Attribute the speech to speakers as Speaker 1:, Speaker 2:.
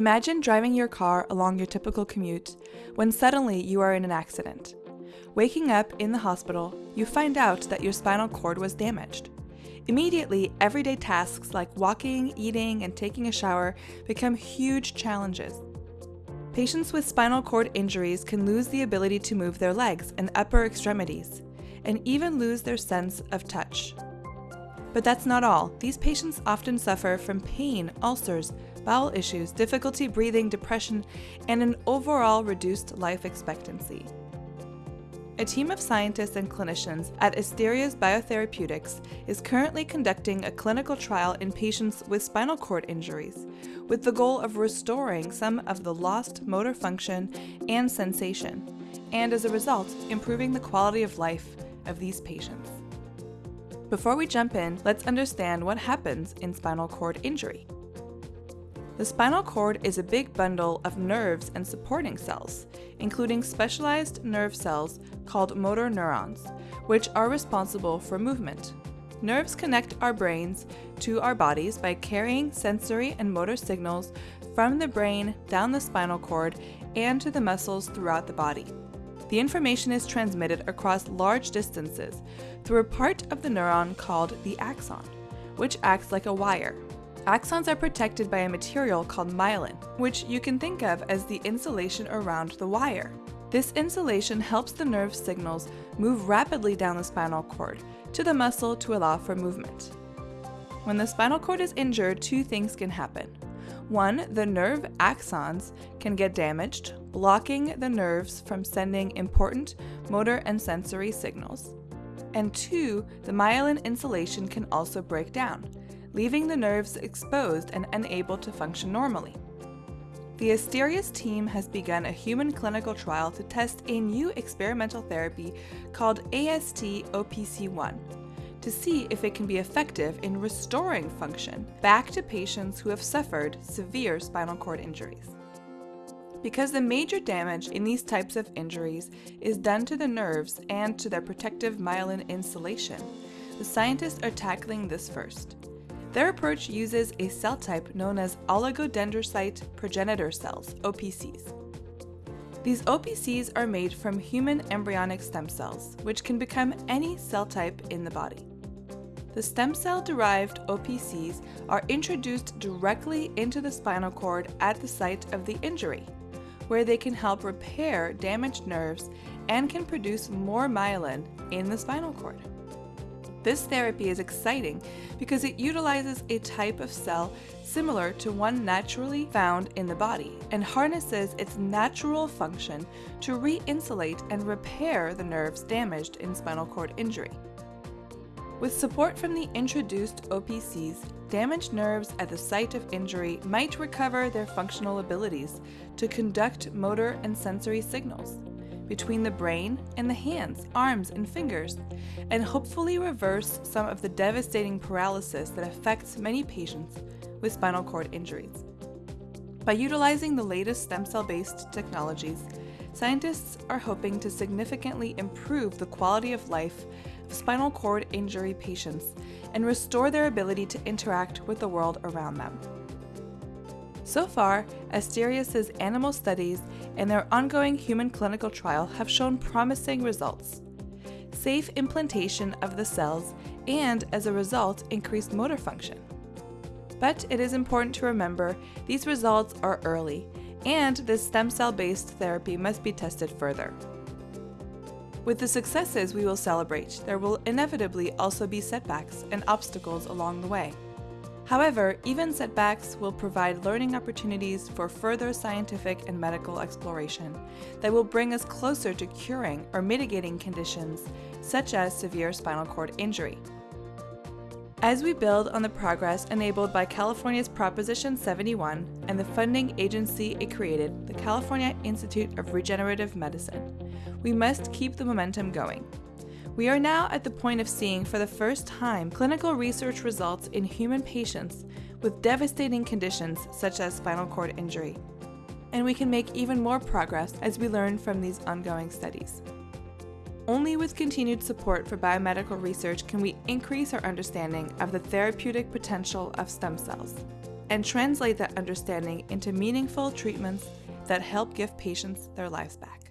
Speaker 1: Imagine driving your car along your typical commute when suddenly you are in an accident. Waking up in the hospital, you find out that your spinal cord was damaged. Immediately, everyday tasks like walking, eating, and taking a shower become huge challenges. Patients with spinal cord injuries can lose the ability to move their legs and upper extremities, and even lose their sense of touch. But that's not all. These patients often suffer from pain, ulcers, bowel issues, difficulty breathing, depression, and an overall reduced life expectancy. A team of scientists and clinicians at Asterias Biotherapeutics is currently conducting a clinical trial in patients with spinal cord injuries, with the goal of restoring some of the lost motor function and sensation, and as a result, improving the quality of life of these patients. Before we jump in, let's understand what happens in spinal cord injury. The spinal cord is a big bundle of nerves and supporting cells, including specialized nerve cells called motor neurons, which are responsible for movement. Nerves connect our brains to our bodies by carrying sensory and motor signals from the brain down the spinal cord and to the muscles throughout the body. The information is transmitted across large distances through a part of the neuron called the axon, which acts like a wire Axons are protected by a material called myelin, which you can think of as the insulation around the wire. This insulation helps the nerve signals move rapidly down the spinal cord to the muscle to allow for movement. When the spinal cord is injured, two things can happen. One, the nerve axons can get damaged, blocking the nerves from sending important motor and sensory signals. And two, the myelin insulation can also break down, leaving the nerves exposed and unable to function normally. The Asterias team has begun a human clinical trial to test a new experimental therapy called AST-OPC1 to see if it can be effective in restoring function back to patients who have suffered severe spinal cord injuries. Because the major damage in these types of injuries is done to the nerves and to their protective myelin insulation, the scientists are tackling this first. Their approach uses a cell type known as oligodendrocyte progenitor cells, OPCs. These OPCs are made from human embryonic stem cells, which can become any cell type in the body. The stem cell-derived OPCs are introduced directly into the spinal cord at the site of the injury, where they can help repair damaged nerves and can produce more myelin in the spinal cord. This therapy is exciting because it utilizes a type of cell similar to one naturally found in the body and harnesses its natural function to re-insulate and repair the nerves damaged in spinal cord injury. With support from the introduced OPCs, damaged nerves at the site of injury might recover their functional abilities to conduct motor and sensory signals between the brain and the hands, arms, and fingers, and hopefully reverse some of the devastating paralysis that affects many patients with spinal cord injuries. By utilizing the latest stem cell-based technologies, scientists are hoping to significantly improve the quality of life of spinal cord injury patients and restore their ability to interact with the world around them. So far, Asterias' animal studies and their ongoing human clinical trial have shown promising results. Safe implantation of the cells and, as a result, increased motor function. But it is important to remember these results are early, and this stem cell-based therapy must be tested further. With the successes we will celebrate, there will inevitably also be setbacks and obstacles along the way. However, even setbacks will provide learning opportunities for further scientific and medical exploration that will bring us closer to curing or mitigating conditions such as severe spinal cord injury. As we build on the progress enabled by California's Proposition 71 and the funding agency it created, the California Institute of Regenerative Medicine, we must keep the momentum going. We are now at the point of seeing for the first time clinical research results in human patients with devastating conditions such as spinal cord injury. And we can make even more progress as we learn from these ongoing studies. Only with continued support for biomedical research can we increase our understanding of the therapeutic potential of stem cells. and translate that understanding into meaningful treatments that help give patients their lives back.